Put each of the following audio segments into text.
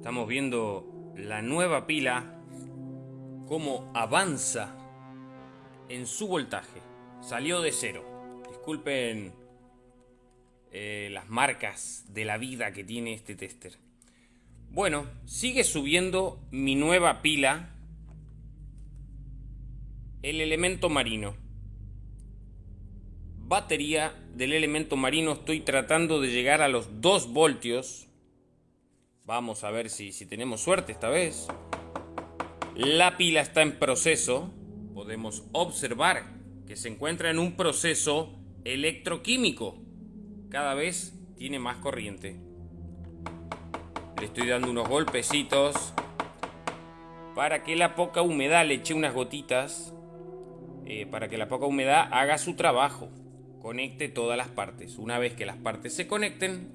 Estamos viendo la nueva pila, cómo avanza en su voltaje. Salió de cero. Disculpen eh, las marcas de la vida que tiene este tester. Bueno, sigue subiendo mi nueva pila, el elemento marino. Batería del elemento marino, estoy tratando de llegar a los 2 voltios Vamos a ver si, si tenemos suerte esta vez. La pila está en proceso. Podemos observar que se encuentra en un proceso electroquímico. Cada vez tiene más corriente. Le estoy dando unos golpecitos para que la poca humedad le eche unas gotitas. Eh, para que la poca humedad haga su trabajo. Conecte todas las partes. Una vez que las partes se conecten,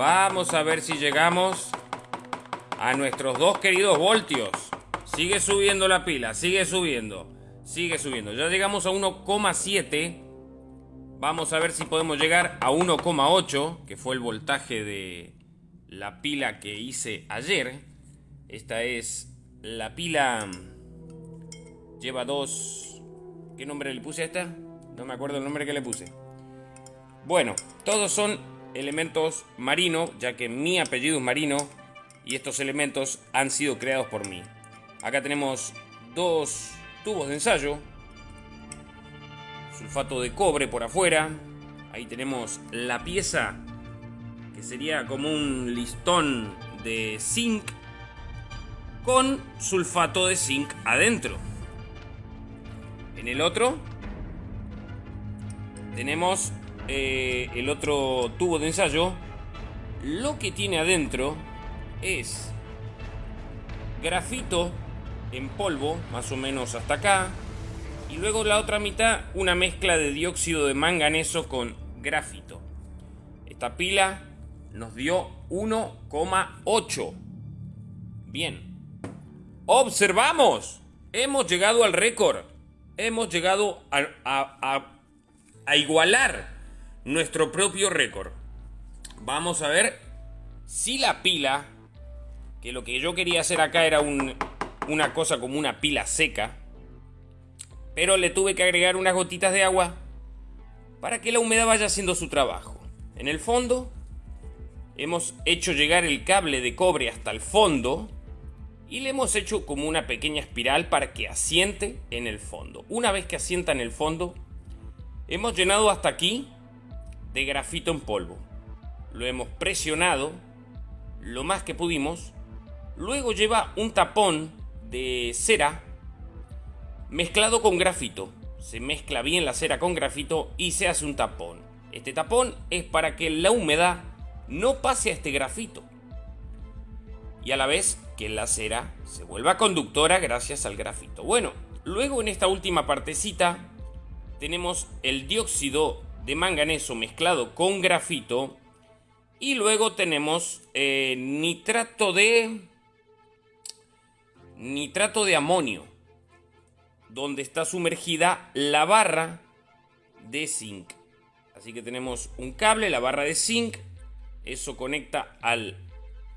Vamos a ver si llegamos a nuestros dos queridos voltios. Sigue subiendo la pila, sigue subiendo, sigue subiendo. Ya llegamos a 1,7. Vamos a ver si podemos llegar a 1,8, que fue el voltaje de la pila que hice ayer. Esta es la pila... Lleva dos... ¿Qué nombre le puse a esta? No me acuerdo el nombre que le puse. Bueno, todos son elementos marino, ya que mi apellido es marino y estos elementos han sido creados por mí. Acá tenemos dos tubos de ensayo, sulfato de cobre por afuera, ahí tenemos la pieza que sería como un listón de zinc con sulfato de zinc adentro. En el otro tenemos eh, el otro tubo de ensayo, lo que tiene adentro es grafito en polvo, más o menos hasta acá, y luego la otra mitad una mezcla de dióxido de manganeso con grafito. Esta pila nos dio 1,8. Bien. Observamos. Hemos llegado al récord. Hemos llegado a, a igualar nuestro propio récord. Vamos a ver si la pila, que lo que yo quería hacer acá era una cosa como una pila seca, pero le tuve que agregar unas gotitas de agua para que la humedad vaya haciendo su trabajo. En el fondo hemos hecho llegar el cable de cobre hasta el fondo y le hemos hecho como una pequeña espiral para que asiente en el fondo. Una vez que asienta en el fondo, hemos llenado hasta aquí de grafito en polvo. Lo hemos presionado lo más que pudimos. Luego lleva un tapón de cera mezclado con grafito. Se mezcla bien la cera con grafito y se hace un tapón. Este tapón es para que la humedad no pase a este grafito. Y a la vez que la cera se vuelva conductora gracias al grafito. Bueno, luego en esta última partecita tenemos el dióxido de manganeso mezclado con grafito. Y luego tenemos eh, nitrato de... Nitrato de amonio. Donde está sumergida la barra de zinc. Así que tenemos un cable, la barra de zinc. Eso conecta al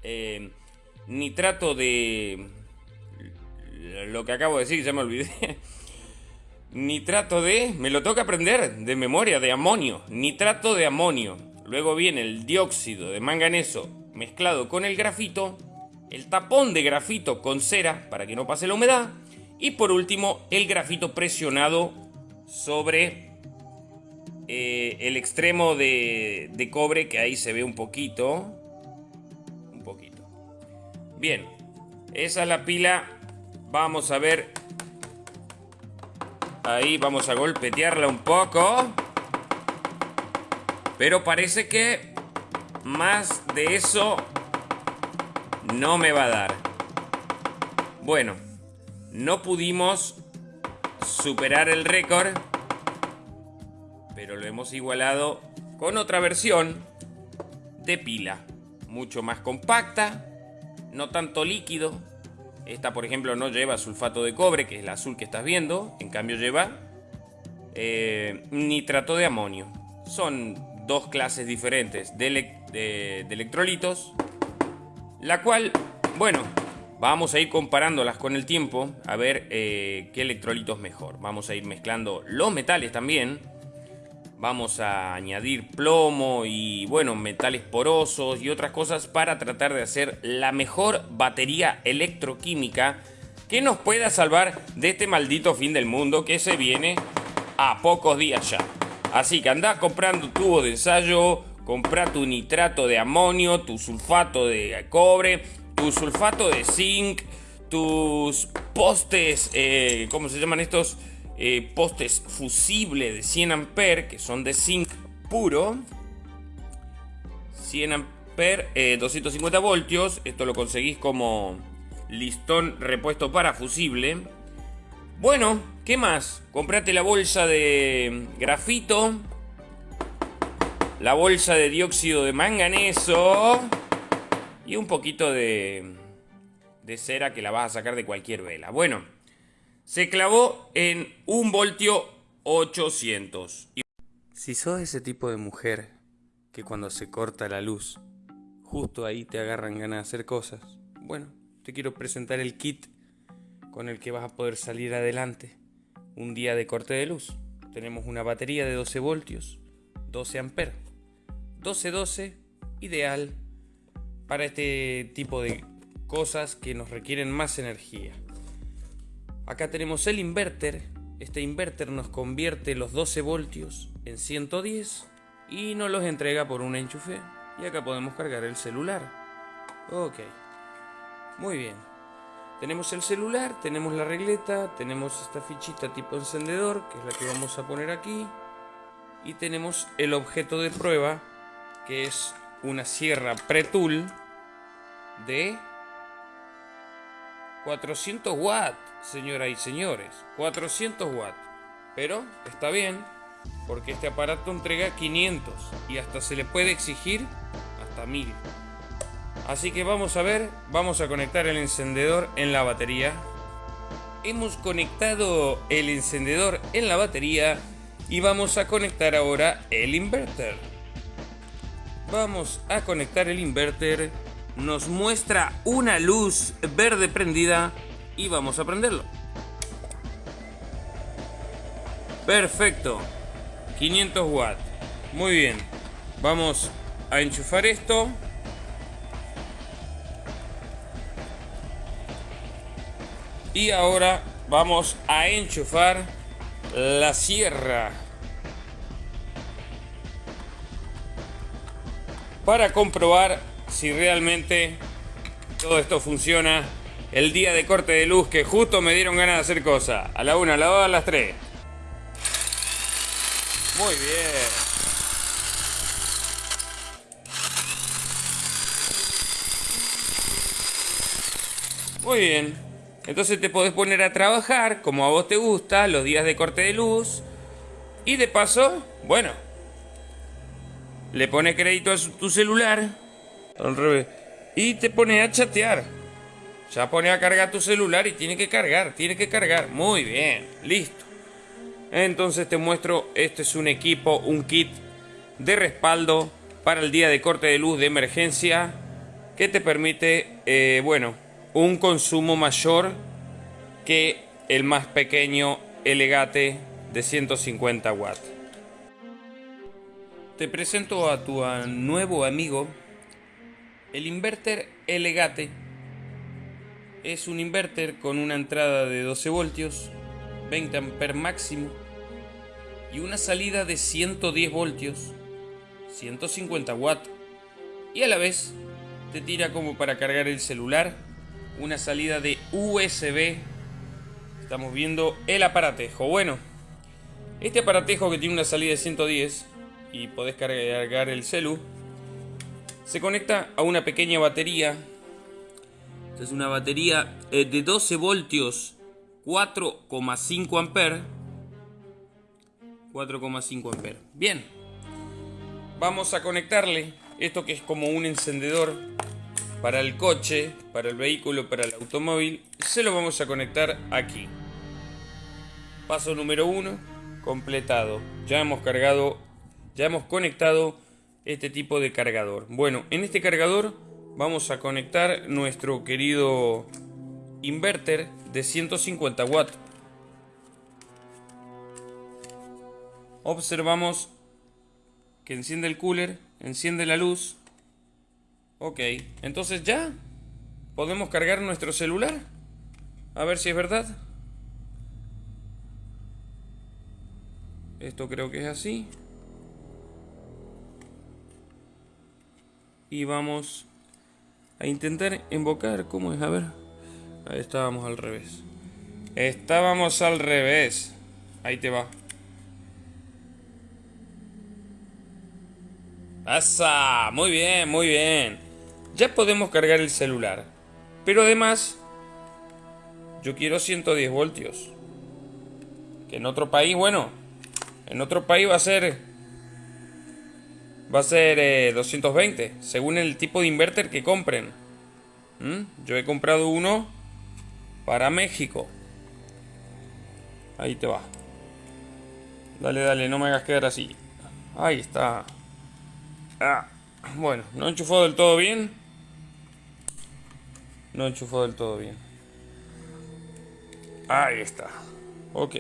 eh, nitrato de... Lo que acabo de decir, ya me olvidé. Nitrato de, me lo toca aprender de memoria, de amonio. Nitrato de amonio. Luego viene el dióxido de manganeso mezclado con el grafito. El tapón de grafito con cera para que no pase la humedad. Y por último, el grafito presionado sobre eh, el extremo de, de cobre que ahí se ve un poquito. Un poquito. Bien, esa es la pila. Vamos a ver Ahí vamos a golpetearla un poco. Pero parece que más de eso no me va a dar. Bueno, no pudimos superar el récord. Pero lo hemos igualado con otra versión de pila. Mucho más compacta, no tanto líquido esta, por ejemplo, no lleva sulfato de cobre, que es la azul que estás viendo. En cambio lleva eh, nitrato de amonio. Son dos clases diferentes de, electrolitos, la cual Bueno, vamos a ir comparándolas con el tiempo a ver eh, qué electrolito es mejor. Vamos a ir mezclando los metales también. Vamos a añadir plomo y bueno, metales porosos y otras cosas para tratar de hacer la mejor batería electroquímica que nos pueda salvar de este maldito fin del mundo que se viene a pocos días ya. Así que anda comprando tubo de ensayo, compra tu nitrato de amonio, tu sulfato de cobre, tu sulfato de zinc, tus postes, eh, ¿cómo se llaman estos? Eh, postes fusibles de 100 amperes, que son de zinc puro. 100 amperes, 250 voltios. Esto lo conseguís como listón repuesto para fusible. Bueno, ¿qué más? Comprate la bolsa de grafito. La bolsa de dióxido de manganeso. Y un poquito de, de cera que la vas a sacar de cualquier vela. Bueno, se clavó en un voltio 800. Si sos ese tipo de mujer que cuando se corta la luz, justo ahí te agarran ganas de hacer cosas, bueno, te quiero presentar el kit con el que vas a poder salir adelante un día de corte de luz. Tenemos una batería de 12 voltios, 12 amperes, 12-12, ideal para este tipo de cosas que nos requieren más energía. Acá tenemos el inverter. Este inverter nos convierte los 12 voltios en 110 y nos los entrega por un enchufe. Y acá podemos cargar el celular. Ok. Muy bien. Tenemos el celular, tenemos la regleta, tenemos esta fichita tipo encendedor, que es la que vamos a poner aquí. Y tenemos el objeto de prueba, que es una sierra Pre-Tool de 400 watts, señoras y señores. 400 watts. Pero está bien, porque este aparato entrega 500 y hasta se le puede exigir hasta 1000. Así que vamos a ver, vamos a conectar el encendedor en la batería. Hemos conectado el encendedor en la batería y vamos a conectar ahora el inverter. Vamos a conectar el inverter. Nos muestra una luz verde prendida y vamos a prenderlo. Perfecto. 500 watts. Muy bien. Vamos a enchufar esto. Y ahora vamos a enchufar la sierra. Para comprobar si realmente todo esto funciona el día de corte de luz que justo me dieron ganas de hacer cosas. A la una, a la dos, a las tres. Muy bien. Muy bien. Entonces te podés poner a trabajar como a vos te gusta, los días de corte de luz. Y de paso, bueno, le pones crédito a tu celular. Y te pones a chatear. Ya pone a cargar tu celular y tiene que cargar, tiene que cargar. Muy bien, listo. Entonces te muestro, este es un equipo, un kit de respaldo para el día de corte de luz de emergencia que te permite, eh, bueno, un consumo mayor que el más pequeño Elegate de 150 watts. Te presento a tu nuevo amigo el inverter Elegate. Es un inverter con una entrada de 12 voltios, 20 amperes máximo y una salida de 110 voltios, 150 watts y a la vez te tira como para cargar el celular una salida de USB. Estamos viendo el aparatejo. Bueno, este aparatejo que tiene una salida de 110 y podés cargar el celu, se conecta a una pequeña batería. Esta es una batería eh, de 12 voltios, 4,5 amperes. 4,5 amperes. Bien, vamos a conectarle esto que es como un encendedor para el coche, para el vehículo, para el automóvil, se lo vamos a conectar aquí. Paso número uno, completado. Ya hemos cargado, ya hemos conectado este tipo de cargador. Bueno, en este cargador vamos a conectar nuestro querido inverter de 150 watts. Observamos que enciende el cooler, enciende la luz. Ok, entonces ya podemos cargar nuestro celular. A ver si es verdad. Esto creo que es así. Y vamos a intentar invocar. ¿Cómo es? A ver. Ahí estábamos al revés. Estábamos al revés. Ahí te va. ¡Pasa! Muy bien, muy bien. Ya podemos cargar el celular. Pero además, yo quiero 110 voltios. Que en otro país, bueno, en otro país va a ser... Va a ser 220, eh, según el tipo de inverter que compren. ¿Mm? Yo he comprado uno para México. Ahí te va. Dale, dale, no me hagas quedar así. Ahí está. Ah, bueno, no enchufó del todo bien. No enchufó del todo bien. Ahí está. Ok.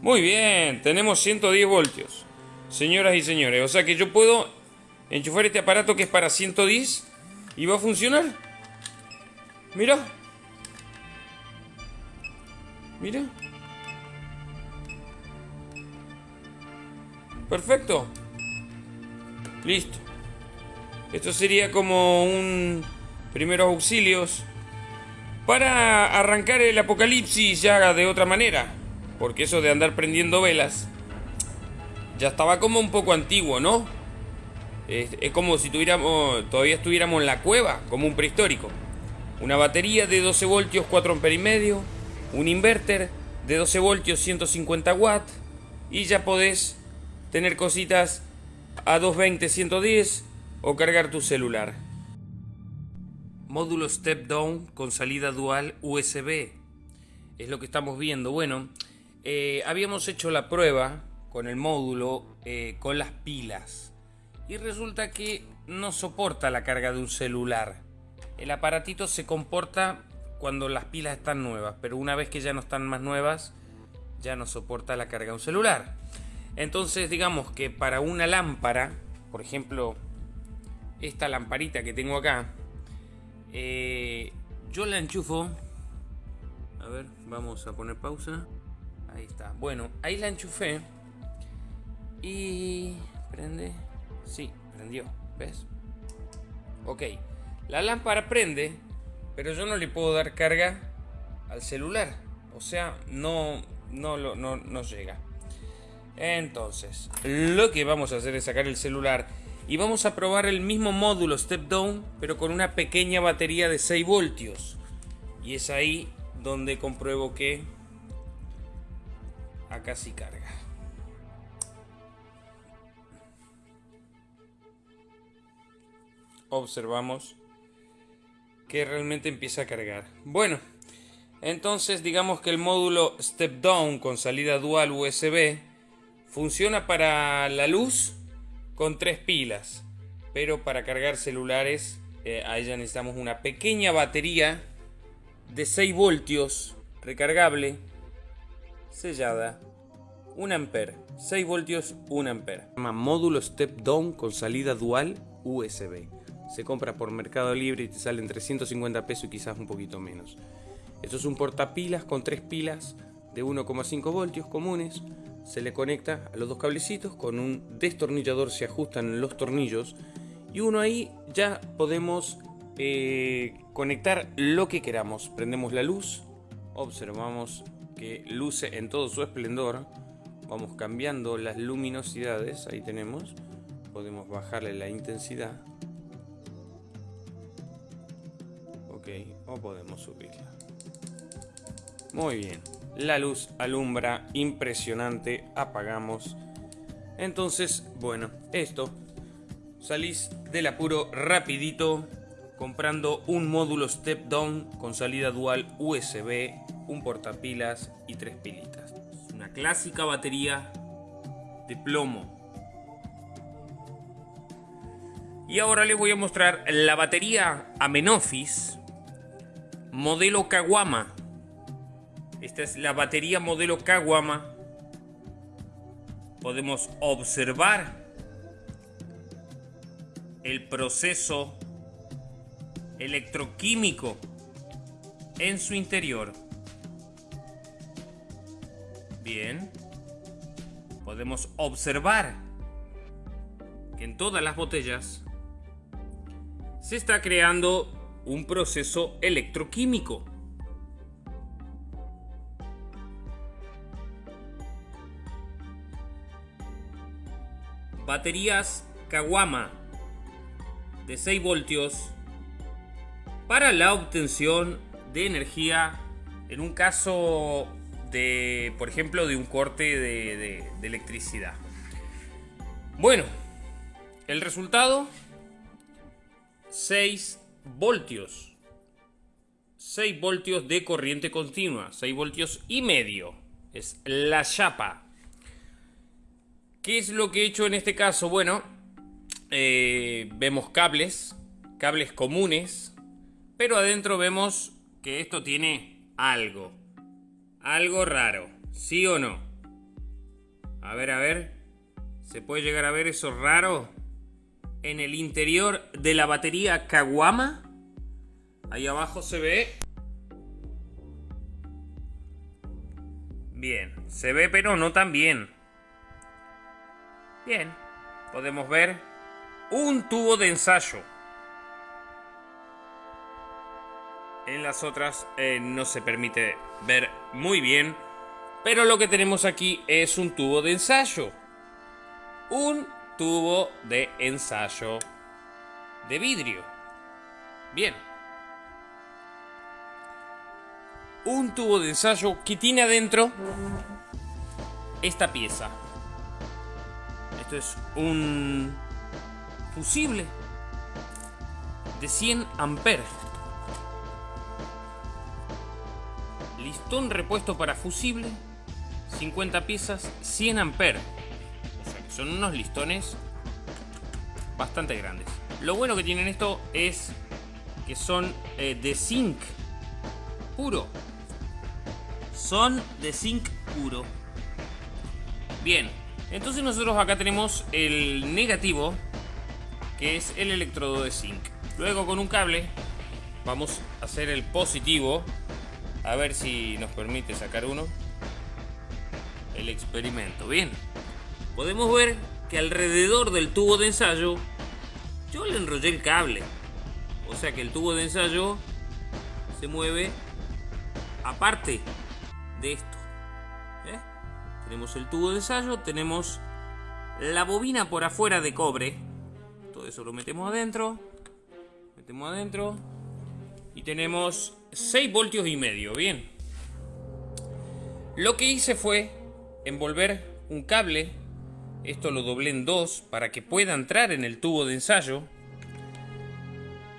Muy bien, tenemos 110 voltios. Señoras y señores, o sea que yo puedo enchufar este aparato que es para 110 y va a funcionar. Mira. Mira. Perfecto. Listo. Esto sería como un primeros auxilios para arrancar el apocalipsis ya de otra manera. Porque eso de andar prendiendo velas ya estaba como un poco antiguo, ¿no? Es, como si tuviéramos, todavía estuviéramos en la cueva, como un prehistórico. Una batería de 12 voltios, 4 amperes y medio, un inverter de 12 voltios, 150 watts, y ya podés tener cositas a 220, 110 o cargar tu celular. Módulo step down con salida dual USB. Es lo que estamos viendo. Bueno, eh, habíamos hecho la prueba con el módulo eh, con las pilas y resulta que no soporta la carga de un celular. El aparatito se comporta cuando las pilas están nuevas, pero una vez que ya no están más nuevas, ya no soporta la carga de un celular. Entonces digamos que para una lámpara, por ejemplo, esta lamparita que tengo acá, eh, yo la enchufo. A ver, vamos a poner pausa. Ahí está. Bueno, ahí la enchufé. Y... ¿Prende? Sí, prendió. ¿Ves? Ok. La lámpara prende, pero yo no le puedo dar carga al celular. O sea, no, no, no, no llega. Entonces, lo que vamos a hacer es sacar el celular y vamos a probar el mismo módulo step down, pero con una pequeña batería de 6 voltios. Y es ahí donde compruebo que acá sí carga. Observamos que realmente empieza a cargar. Bueno, entonces digamos que el módulo step down con salida dual USB funciona para la luz con tres pilas, pero para cargar celulares eh, ahí ya necesitamos una pequeña batería de 6 voltios recargable sellada 1 ampere 6 voltios 1 ampere módulo step down con salida dual USB se compra por Mercado Libre y te salen 350 pesos y quizás un poquito menos. Esto es un portapilas con tres pilas de 1,5 voltios comunes. Se le conecta a los dos cablecitos con un destornillador se ajustan los tornillos. Y uno ahí ya podemos eh, conectar lo que queramos. Prendemos la luz observamos que luce en todo su esplendor. Vamos cambiando las luminosidades ahí tenemos. Podemos bajarle la intensidad ok o podemos subirla muy bien la luz alumbra impresionante, apagamos. Entonces, bueno, esto. Salís del apuro rapidito comprando un módulo step down con salida dual USB, un portapilas y tres pilitas. Una clásica batería de plomo. Y ahora les voy a mostrar la batería Amenofis modelo Kawama. Esta es la batería modelo Kawama. Podemos observar el proceso electroquímico en su interior. Bien. Podemos observar que en todas las botellas se está creando un proceso electroquímico. Baterías Kawama de 6 voltios para la obtención de energía en un caso de, por ejemplo, de un corte de, de electricidad. Bueno, el resultado 6 voltios. 6 voltios de corriente continua. 6 voltios y medio. Es la chapa. ¿Qué es lo que he hecho en este caso? Bueno, eh, vemos cables. Cables comunes. Pero adentro vemos que esto tiene algo. Algo raro. ¿Sí o no? A ver, a ver. ¿Se puede llegar a ver eso raro? En el interior de la batería Kawama. Ahí abajo se ve. Bien, se ve pero no tan bien. Bien, podemos ver un tubo de ensayo. En las otras eh, no se permite ver muy bien. Pero lo que tenemos aquí es un tubo de ensayo. Un tubo de ensayo de vidrio. Bien. Un tubo de ensayo que tiene adentro esta pieza. Esto es un fusible de 100 amperes. Listón repuesto para fusible, 50 piezas, 100 amperes. Son unos listones bastante grandes. Lo bueno que tienen esto es que son eh, de zinc puro. Son de zinc puro. Bien, entonces nosotros acá tenemos el negativo, que es el electrodo de zinc. Luego con un cable vamos a hacer el positivo. A ver si nos permite sacar uno. El experimento. Bien podemos ver que alrededor del tubo de ensayo yo le enrollé el cable. O sea que el tubo de ensayo se mueve aparte de esto. ¿eh? Tenemos el tubo de ensayo, tenemos la bobina por afuera de cobre. Todo eso lo metemos adentro. Metemos adentro. Y tenemos 6 voltios y medio. Bien. Lo que hice fue envolver un cable esto lo doblé en dos para que pueda entrar en el tubo de ensayo.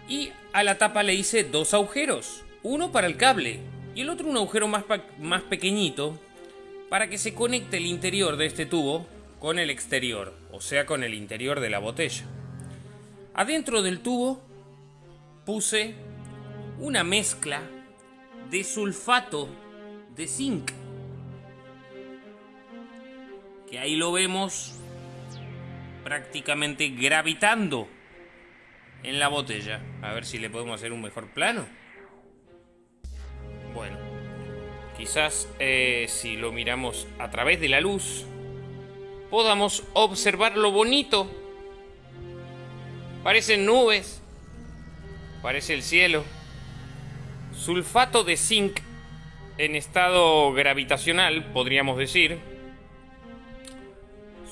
Y a la tapa le hice dos agujeros. Uno para el cable y el otro un agujero más, más pequeñito para que se conecte el interior de este tubo con el exterior, o sea con el interior de la botella. Adentro del tubo puse una mezcla de sulfato de zinc que ahí lo vemos prácticamente gravitando en la botella. A ver si le podemos hacer un mejor plano. Bueno, quizás eh, si lo miramos a través de la luz, podamos observar lo bonito. Parecen nubes, parece el cielo. Sulfato de zinc en estado gravitacional, podríamos decir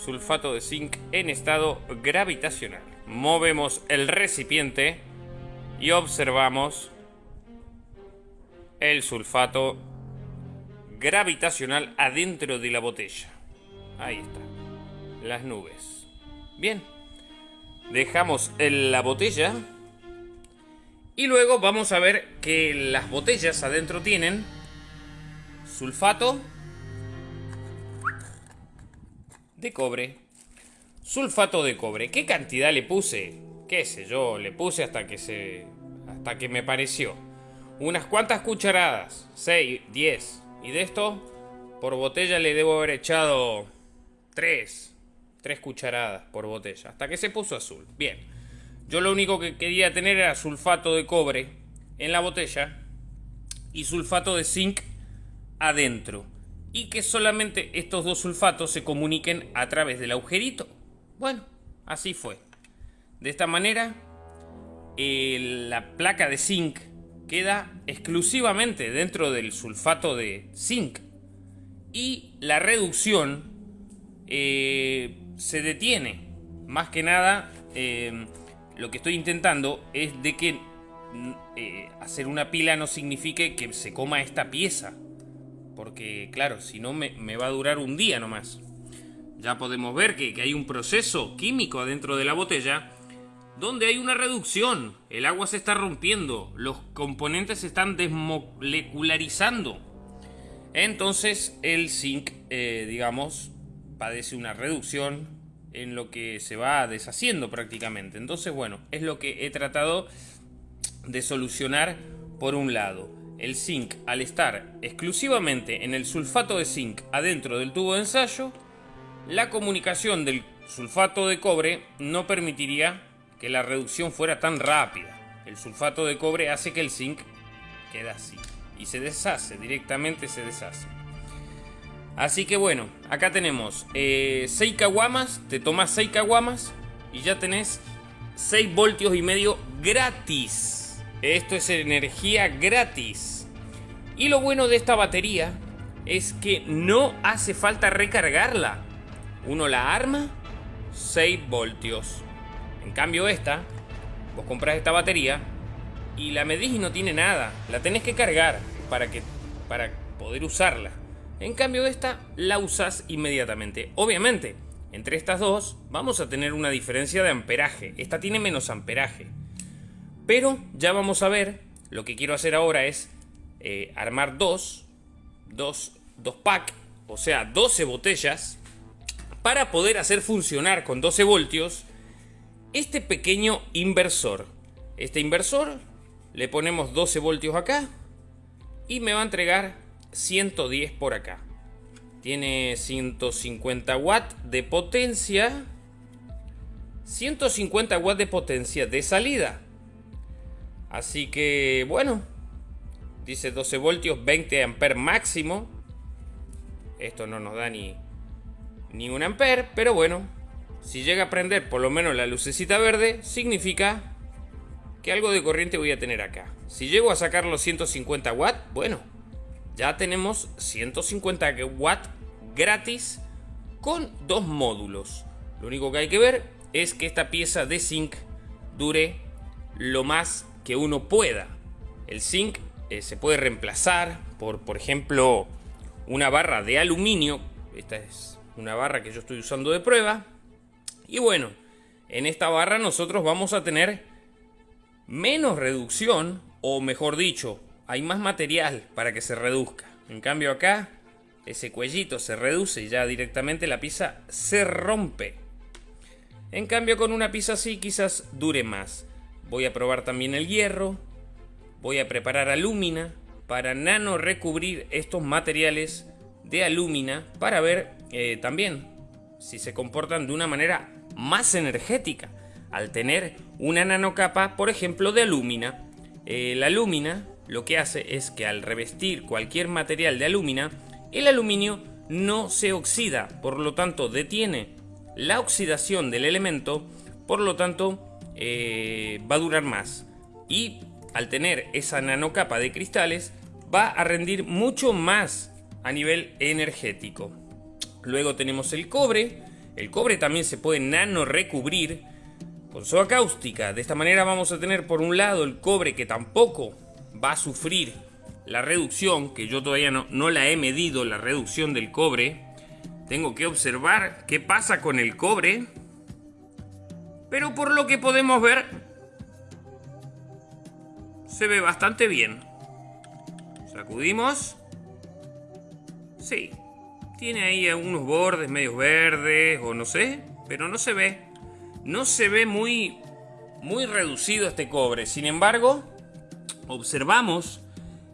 sulfato de zinc en estado gravitacional. Movemos el recipiente y observamos el sulfato gravitacional adentro de la botella. Ahí está. Las nubes. Bien. Dejamos en la botella. Y luego vamos a ver que las botellas adentro tienen sulfato de cobre. Sulfato de cobre. ¿Qué cantidad le puse? qué sé yo, le puse hasta que se... hasta que me pareció. Unas cuantas cucharadas, 6, 10. Y de esto, por botella le debo haber echado 3. 3 cucharadas por botella, hasta que se puso azul. Bien. Yo lo único que quería tener era sulfato de cobre en la botella y sulfato de zinc adentro. Y que solamente estos dos sulfatos se comuniquen a través del agujerito. Bueno, así fue. De esta manera, la placa de zinc queda exclusivamente dentro del sulfato de zinc. Y la reducción eh, se detiene. Más que nada, eh, lo que estoy intentando es de que mm, eh, hacer una pila no signifique que se coma esta pieza. Porque, claro, si no me, va a durar un día nomás. Ya podemos ver que, hay un proceso químico adentro de la botella donde hay una reducción. El agua se está rompiendo, los componentes se están desmolecularizando. Entonces el zinc, eh, digamos, padece una reducción en lo que se va deshaciendo prácticamente. Entonces, bueno, es lo que he tratado de solucionar por un lado. El zinc, al estar exclusivamente en el sulfato de zinc adentro del tubo de ensayo, la comunicación del sulfato de cobre no permitiría que la reducción fuera tan rápida. El sulfato de cobre hace que el zinc quede así y se deshace, directamente se deshace. Así que bueno, acá tenemos 6 eh, caguamas, te tomas 6 caguamas y ya tenés 6 voltios y medio gratis. Esto es energía gratis. Y lo bueno de esta batería es que no hace falta recargarla. Uno la arma, 6 voltios. En cambio esta, vos compras esta batería y la medís y no tiene nada. La tenés que cargar para, que, para poder usarla. En cambio esta la usas inmediatamente. Obviamente, entre estas dos vamos a tener una diferencia de amperaje. Esta tiene menos amperaje. Pero ya vamos a ver, lo que quiero hacer ahora es eh, armar dos, dos, dos pack, o sea, 12 botellas, para poder hacer funcionar con 12 voltios este pequeño inversor. Este inversor le ponemos 12 voltios acá y me va a entregar 110 por acá. Tiene 150 watts de potencia. 150 watts de potencia de salida. Así que, bueno. Dice 12 voltios, 20 amperes máximo. Esto no nos da ni, ni un amper, pero bueno. Si llega a prender por lo menos la lucecita verde, significa que algo de corriente voy a tener acá. Si llego a sacar los 150 watts, bueno, ya tenemos 150 watts gratis con dos módulos. Lo único que hay que ver es que esta pieza de zinc dure lo más que uno pueda. El zinc eh, se puede reemplazar por, por ejemplo, una barra de aluminio. Esta es una barra que yo estoy usando de prueba. Y bueno, en esta barra nosotros vamos a tener menos reducción, o mejor dicho, hay más material para que se reduzca. En cambio acá, ese cuellito se reduce y ya directamente la pieza se rompe. En cambio con una pieza así quizás dure más. Voy a probar también el hierro. Voy a preparar alúmina para nano recubrir estos materiales de alúmina para ver eh, también si se comportan de una manera más energética al tener una nanocapa, por ejemplo, de alúmina. Eh, la alúmina lo que hace es que al revestir cualquier material de alúmina, el aluminio no se oxida, por lo tanto detiene la oxidación del elemento, por lo tanto eh, va a durar más. Y al tener esa nanocapa de cristales, va a rendir mucho más a nivel energético. Luego tenemos el cobre. El cobre también se puede nano recubrir con soda cáustica. De esta manera vamos a tener por un lado el cobre que tampoco va a sufrir la reducción, que yo todavía no, no la he medido, la reducción del cobre. Tengo que observar qué pasa con el cobre. Pero por lo que podemos ver, se ve bastante bien. Sacudimos. Sí, tiene ahí unos bordes medio verdes o no sé, pero no se ve. No se ve muy muy reducido este cobre. Sin embargo, observamos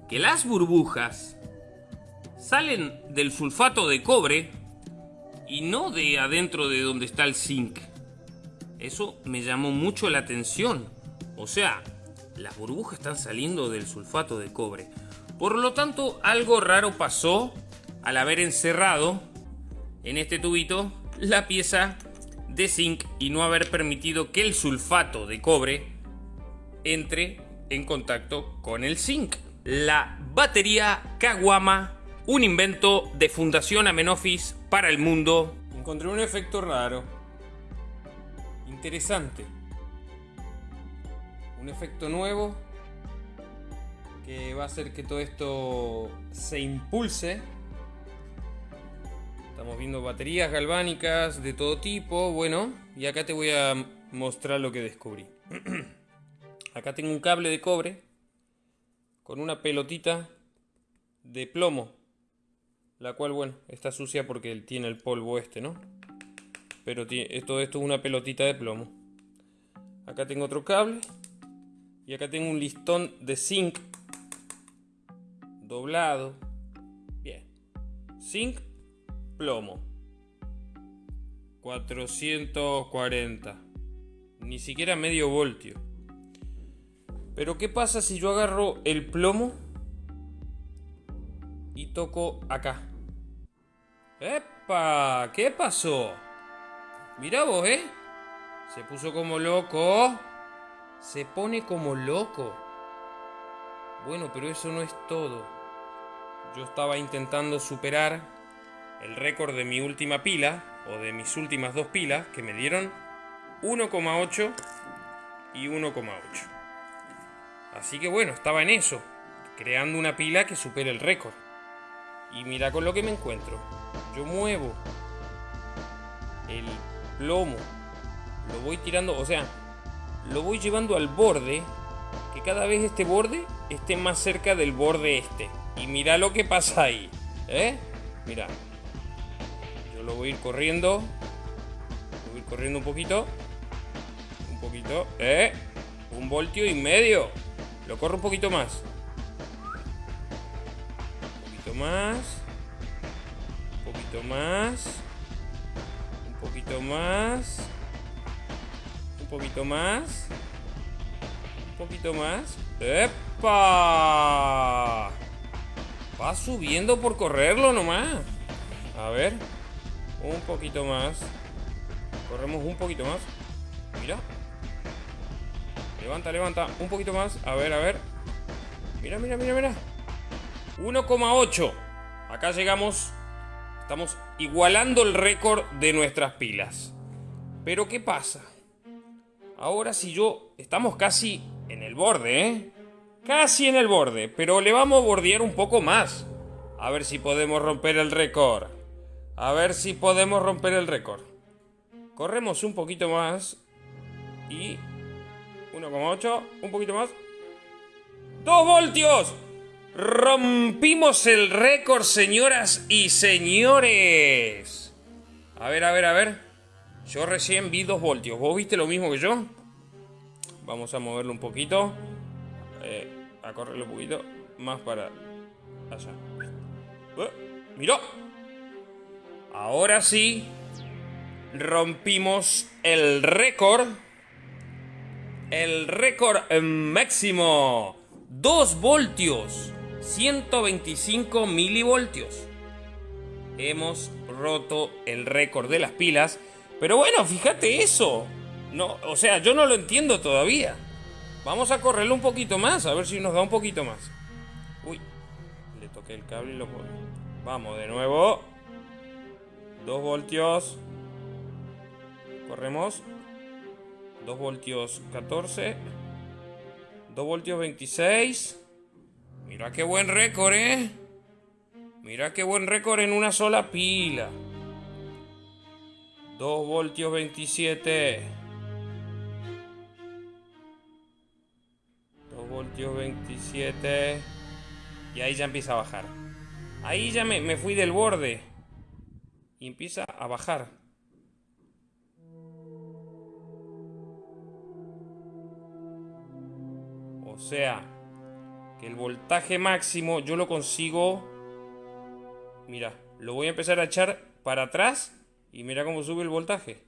que las burbujas salen del sulfato de cobre y no de adentro de donde está el zinc. Eso me llamó mucho la atención. O sea, las burbujas están saliendo del sulfato de cobre. Por lo tanto, algo raro pasó al haber encerrado en este tubito la pieza de zinc y no haber permitido que el sulfato de cobre entre en contacto con el zinc. La batería Kawama, un invento de Fundación Amenofis para el mundo. Encontré un efecto raro. Interesante. Un efecto nuevo que va a hacer que todo esto se impulse Estamos viendo baterías galvánicas de todo tipo. Bueno, y acá te voy a mostrar lo que descubrí. acá tengo un cable de cobre con una pelotita de plomo. La cual, bueno, está sucia porque tiene el polvo este, ¿no? Pero todo esto es una pelotita de plomo. Acá tengo otro cable. Y acá tengo un listón de zinc doblado. Bien. Zinc plomo. 440. Ni siquiera medio voltio. Pero ¿qué pasa si yo agarro el plomo y toco acá? ¡Epa! ¿Qué pasó? Mira vos, ¿eh? Se puso como loco. Se pone como loco. Bueno, pero eso no es todo. Yo estaba intentando superar el récord de mi última pila, o de mis últimas dos pilas, que me dieron 1,8 y 1,8. Así que bueno, estaba en eso, creando una pila que supere el récord. Y mira con lo que me encuentro. Yo muevo el plomo, lo voy tirando, o sea, lo voy llevando al borde, que cada vez este borde esté más cerca del borde este. Y mira lo que pasa ahí, ¿eh? Mira, lo voy a ir corriendo. Voy a ir corriendo un poquito. Un poquito. ¿Eh? Un voltio y medio. Lo corro un poquito más. Un poquito más. Un poquito más. Más. Un poquito más. Un poquito más. ¡Epa! Va subiendo por correrlo nomás. A ver. Un poquito más. Corremos un poquito más. Mira. Levanta, levanta. Un poquito más. A ver, a ver. Mira, mira, mira, mira. 1,8. Acá llegamos. Estamos igualando el récord de nuestras pilas. Pero ¿qué pasa? Ahora si yo... Estamos casi en el borde, ¿eh? Casi en el borde. Pero le vamos a bordear un poco más. A ver si podemos romper el récord. A ver si podemos romper el récord. Corremos un poquito más. Y... 1,8. Un poquito más. ¡2 voltios! Rompimos el récord, señoras y señores. A ver, a ver, a ver. Yo recién vi 2 voltios. ¿Vos viste lo mismo que yo? Vamos a moverlo un poquito. Eh, a correrlo un poquito más para allá. ¡Eh! ¡Miró! Ahora sí, rompimos el récord. El récord máximo. 2 voltios. 125 milivoltios. Hemos roto el récord de las pilas. Pero bueno, fíjate eso. No, o sea, yo no lo entiendo todavía. Vamos a correrlo un poquito más, a ver si nos da un poquito más. Uy, le toqué el cable y lo moví. Vamos de nuevo. 2 voltios. Corremos. 2 voltios 14. 2 voltios 26. Mira qué buen récord, ¿eh? Mira qué buen récord en una sola pila. 2 voltios 27. 2 voltios 27. Y ahí ya empieza a bajar. Ahí ya me, me fui del borde y empieza a bajar. sea, que el voltaje máximo yo lo consigo... Mira, lo voy a empezar a echar para atrás y mira cómo sube el voltaje.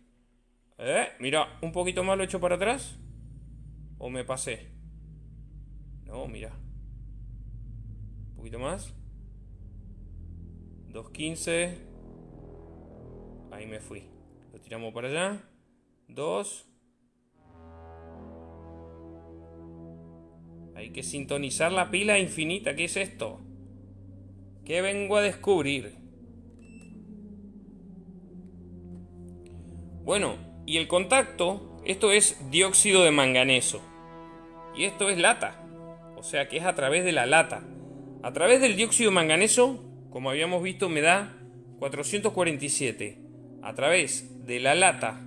¿Eh? Mira, un poquito más lo echo para atrás. ¿O me pasé? No, mira. Un poquito más. 2.15. Ahí me fui. Lo tiramos para allá. 2. Hay que sintonizar la pila infinita. ¿Qué es esto? ¿Qué vengo a descubrir? Bueno, y el contacto, esto es dióxido de manganeso. Y esto es lata. O sea que es a través de la lata. A través del dióxido de manganeso, como habíamos visto, me da 447. A través de la lata,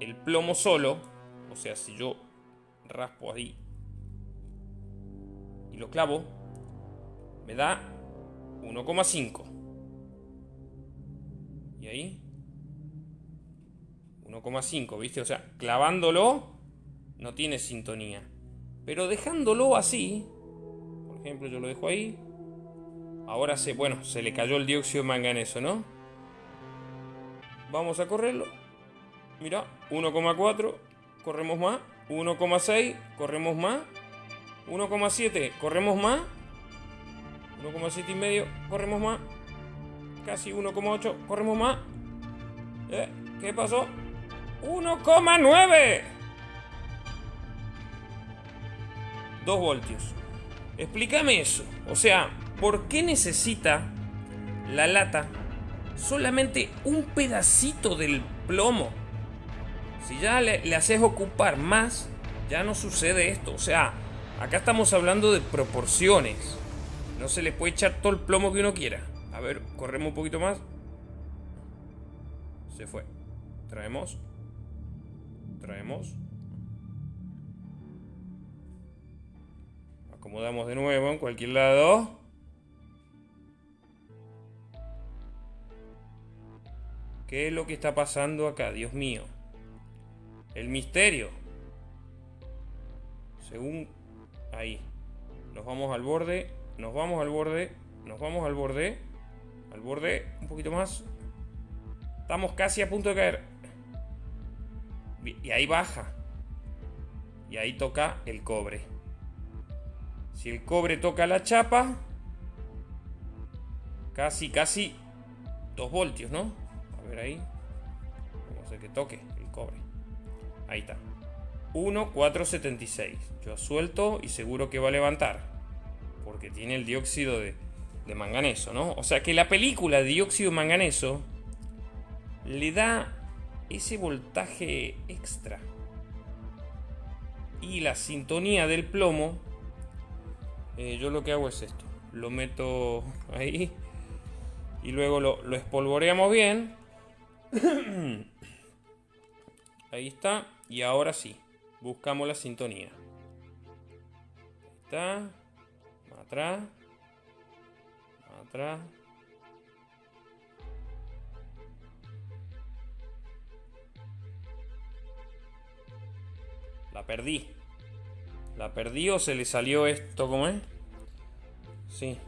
el plomo solo, o sea, si yo raspo ahí y lo clavo, me da 1,5. Y ahí 1,5, ¿viste? O sea, clavándolo no tiene sintonía. Pero dejándolo así, por ejemplo, yo lo dejo ahí. Ahora se, bueno, se le cayó el dióxido de manganeso, ¿no? Vamos a correrlo. Mira, 1,4, corremos más. 1,6, corremos más. 1,7, corremos más. 1,7 y medio, corremos más. Casi 1,8, corremos más. ¿Eh? ¿Qué pasó? 1,9. 2 voltios. Explícame eso. O sea, ¿por qué necesita la lata solamente un pedacito del plomo? Si ya le, le haces ocupar más, ya no sucede esto. O sea, acá estamos hablando de proporciones. No se le puede echar todo el plomo que uno quiera. A ver, corremos un poquito más. Se fue. Traemos. Traemos. Acomodamos de nuevo en cualquier lado. ¿Qué es lo que está pasando acá? Dios mío. El misterio. Según... Ahí. Nos vamos al borde. Nos vamos al borde. Nos vamos al borde. Al borde. Un poquito más. Estamos casi a punto de caer. Y ahí baja. Y ahí toca el cobre. Si el cobre toca la chapa, casi, casi 2 voltios, ¿no? A ver ahí. Vamos a hacer que toque el cobre. Ahí está. 1,476. Yo suelto y seguro que va a levantar. Porque tiene el dióxido de, manganeso, ¿no? O sea que la película de dióxido de manganeso le da ese voltaje extra. Y la sintonía del plomo, eh, yo lo que hago es esto. Lo meto ahí y luego lo espolvoreamos bien. ahí está. Y ahora sí, buscamos la sintonía. Está. Atrás. Atrás. La perdí. La perdí o se le salió esto, ¿cómo es? Sí.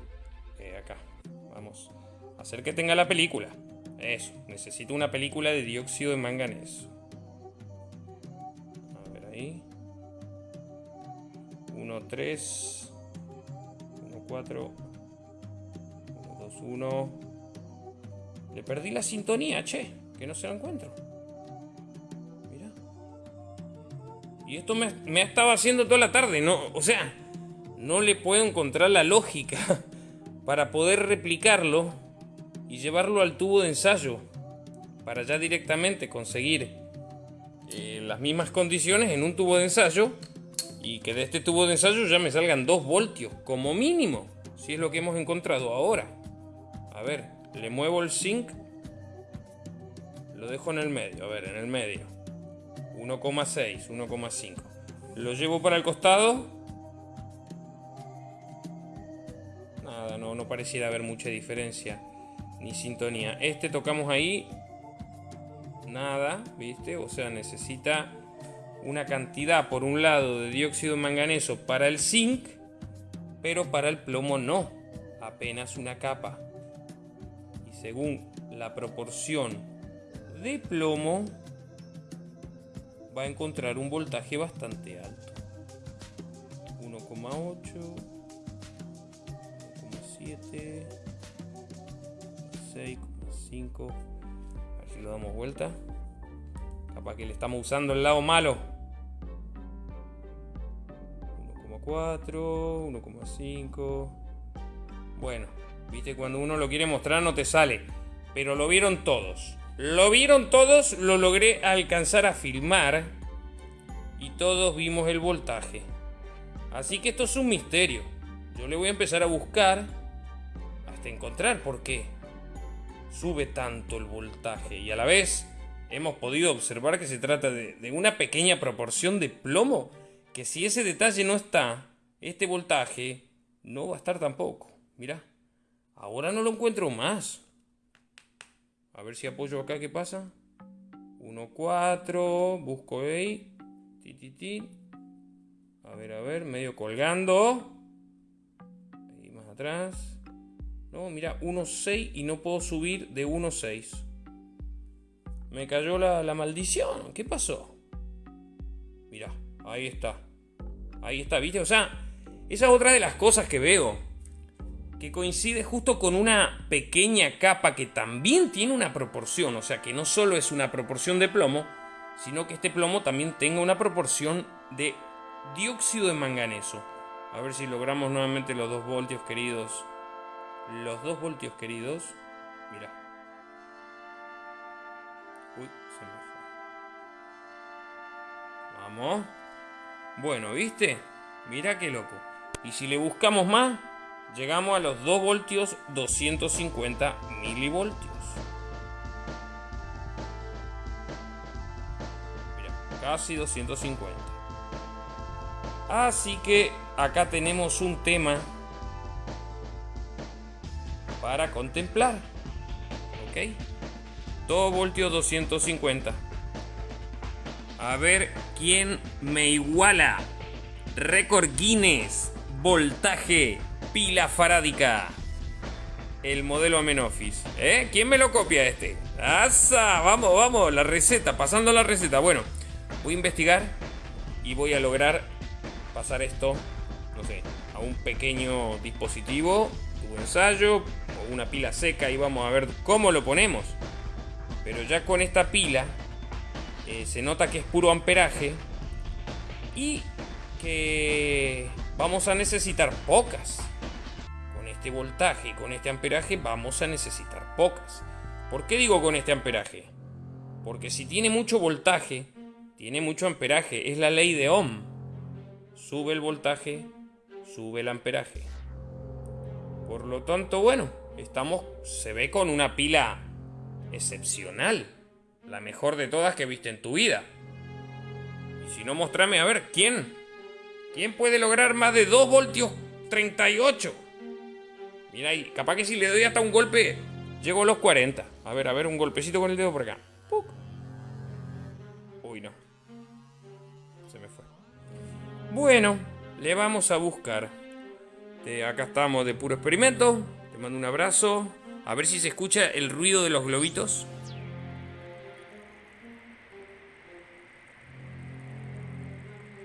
Eh, acá. Vamos. Hacer que tenga la película. Eso. Necesito una película de dióxido de manganeso. Ahí. 1, 3. 1, 4. 1, 2, 1. Le perdí la sintonía, che. Que no se la encuentro. Y esto me, me ha estado haciendo toda la tarde, ¿no? O sea, no le puedo encontrar la lógica para poder replicarlo y llevarlo al tubo de ensayo. Para ya directamente conseguir eh, las mismas condiciones en un tubo de ensayo y que de este tubo de ensayo ya me salgan 2 voltios como mínimo, si es lo que hemos encontrado ahora. A ver, le muevo el zinc, lo dejo en el medio, a ver, en el medio. 1,6, 1,5. Lo llevo para el costado. Nada, no, no pareciera haber mucha diferencia. Ni sintonía. Este tocamos ahí. Nada, ¿viste? O sea, necesita una cantidad, por un lado, de dióxido de manganeso para el zinc, pero para el plomo no, apenas una capa. Y según la proporción de plomo, va a encontrar un voltaje bastante alto. 1,8, 1,7, 6,5. Lo damos vuelta. Capaz que le estamos usando el lado malo. 1,4, 1,5. Bueno, viste, cuando uno lo quiere mostrar no te sale. Pero lo vieron todos. Lo vieron todos, lo logré alcanzar a filmar. Y todos vimos el voltaje. Así que esto es un misterio. Yo le voy a empezar a buscar hasta encontrar por qué sube tanto el voltaje. Y a la vez hemos podido observar que se trata de, una pequeña proporción de plomo. Que si ese detalle no está, este voltaje no va a estar tampoco. Mira, ahora no lo encuentro más. A ver si apoyo acá, ¿qué pasa? 1, 4, busco ahí. Ti, A ver, a ver, medio colgando. Ahí más atrás. No, mira, 1.6 y no puedo subir de 1.6. Me cayó la, la maldición. ¿Qué pasó? Mira, ahí está. Ahí está, ¿viste? O sea, esa es otra de las cosas que veo que coincide justo con una pequeña capa que también tiene una proporción, o sea que no solo es una proporción de plomo, sino que este plomo también tenga una proporción de dióxido de manganeso. A ver si logramos nuevamente los 2 voltios queridos. Los 2 voltios queridos. Mira. Uy, se me fue. Vamos. Bueno, ¿viste? Mira qué loco. Y si le buscamos más, llegamos a los 2 voltios 250 milivoltios. Mira, casi 250. Así que acá tenemos un tema para contemplar. ¿Ok? 2 voltios 250. A ver quién me iguala. Récord Guinness. Voltaje pila farádica. El modelo Amenofis. ¿Eh? ¿Quién me lo copia este? ¡Asa! Vamos, vamos, la receta, pasando la receta. Bueno, voy a investigar y voy a lograr pasar esto, no sé, a un pequeño dispositivo, un ensayo una pila seca y vamos a ver cómo lo ponemos. Pero ya con esta pila eh, se nota que es puro amperaje y que vamos a necesitar pocas este voltaje y con este amperaje vamos a necesitar pocas. ¿Por qué digo con este amperaje? Porque si tiene mucho voltaje, tiene mucho amperaje. Es la ley de Ohm. Sube el voltaje, sube el amperaje. Por lo tanto, bueno, estamos, se ve con una pila excepcional. La mejor de todas que viste en tu vida. Y si no, mostrame a ver, ¿quién? ¿Quién puede lograr más de 2 voltios 38? Mira ahí, capaz que si le doy hasta un golpe, llego a los 40. A ver, a ver, un golpecito con el dedo por acá. Uy, no. Se me fue. Bueno, le vamos a buscar. acá estamos de puro experimento. Te mando un abrazo. A ver si se escucha el ruido de los globitos.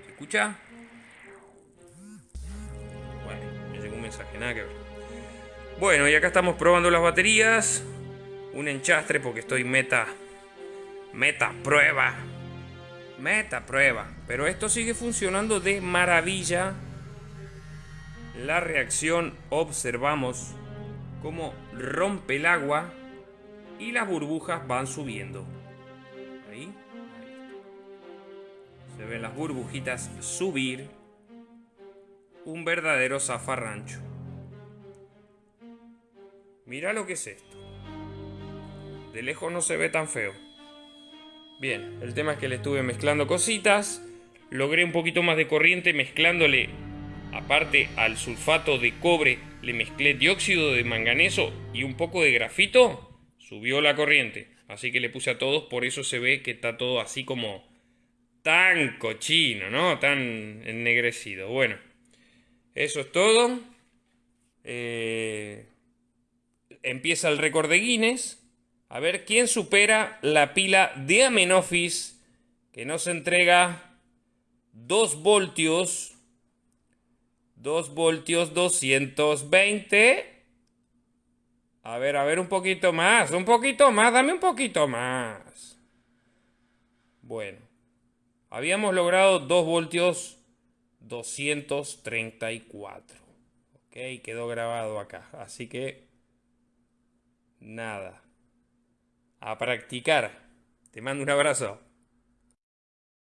¿Se escucha? Bueno, me llegó un mensaje, nada que ver. Bueno, y acá estamos probando las baterías. Un enchastre porque estoy meta. Meta prueba. Meta prueba. Pero esto sigue funcionando de maravilla. La reacción observamos cómo rompe el agua y las burbujas van subiendo. Ahí. Se ven las burbujitas subir. Un verdadero zafarrancho. Mira lo que es esto. De lejos no se ve tan feo. Bien, el tema es que le estuve mezclando cositas. Logré un poquito más de corriente mezclándole, aparte al sulfato de cobre, le mezclé dióxido de manganeso y un poco de grafito. Subió la corriente. Así que le puse a todos, por eso se ve que está todo así como tan cochino, ¿no? Tan ennegrecido. Bueno, eso es todo. Eh, empieza el récord de Guinness. A ver quién supera la pila de Amenofis que nos entrega 2 voltios. 2 voltios 220. A ver, a ver, un poquito más, un poquito más, dame un poquito más. Bueno, habíamos logrado 2 voltios 234. Ok, quedó grabado acá. Así que, nada. A practicar. Te mando un abrazo.